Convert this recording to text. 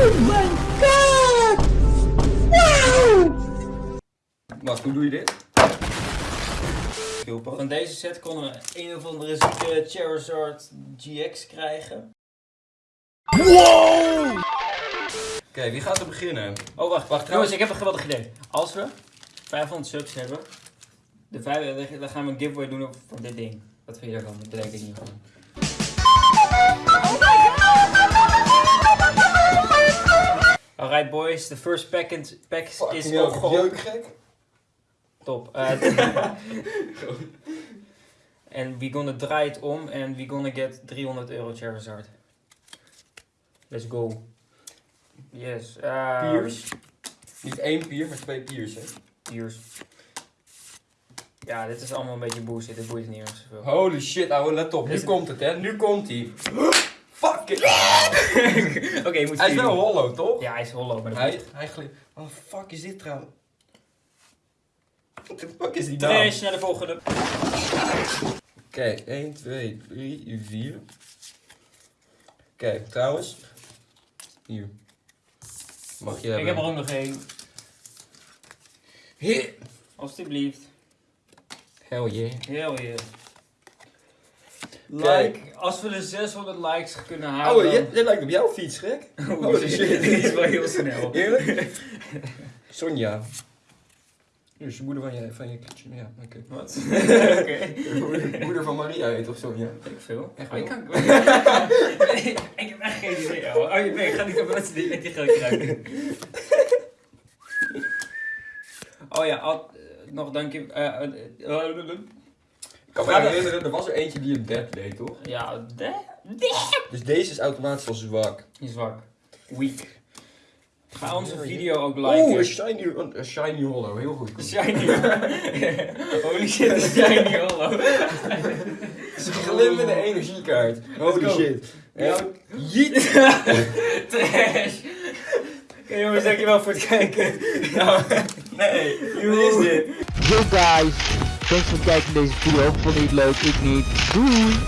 Oh my god! Wow! Wacht, hoe doe je dit? Van deze set konden we een of andere zieke Charizard GX krijgen. Wow! Oké, wie gaat er beginnen? Oh, wacht. Wacht, Jongens, ik heb een geweldig idee. Als we 500 subs hebben, de vijf, dan gaan we een giveaway doen van dit ding. Wat vind je daarvan? Dat bedenk ik niet gewoon. Alright boys, the first pack, in, pack is hell, opgeopend. jeuk gek. Top. Uh, En we gonna draai het om en we gonna get 300 euro Charizard. Let's go. Yes. Uh, Piers. Niet één pier, maar twee piers, hè. Piers. Ja, dit is allemaal een beetje bullshit. Dit boeit niet meer zoveel. Holy shit, ouwe, let op. Nu komt het, hè. Nu komt hij. Fuck it. Moet Hij is wel hollow, toch? Ja, hij is hollow, maar dat Hij, hij glijdt. Wat de fuck is dit trouwens? What the fuck is die nou? Trash naar de volgende. Oké, 1, 2, 3, 4. Oké, trouwens. Hier. Mag je Ik heb er ook nog één. Alsjeblieft. Hell yeah. Heel je. Like, als we de 600 likes kunnen halen. Oh, jij, jij lijkt op jouw fiets, gek. Holy shit. Dit is wel heel snel. Eerlijk? Sonja. Is je moeder van je, van je Ja, oké. Wat? Oké. Moeder, moeder van Maria heet of Sonja? Ik veel. Echt Oh, ik, wel? kan... ik heb echt geen idee. Oh, oh nee, ik ga niet op dat die met die geld krijgen. Oh ja, al, eh, nog dank je. eh, eh, eh, eh, Ik kan me er- herinneren, er was er eentje die een dep deed, toch? ja, de? Dus deze is automatisch al zwak. Die is zwak. Weak. Ga onze video ook Oeh, liken. een shiny, een, een shiny hollow. Heel goed. Shiny. Holy shit, een shiny hollow. Glimmende energiekaart. Holy shit. Ja. Jeet. Trash. Oké jongens, dankjewel voor het kijken. Nee, Wat is dit? Thanks voor het kijken naar deze video. Vond je het leuk? Ik niet. Doei!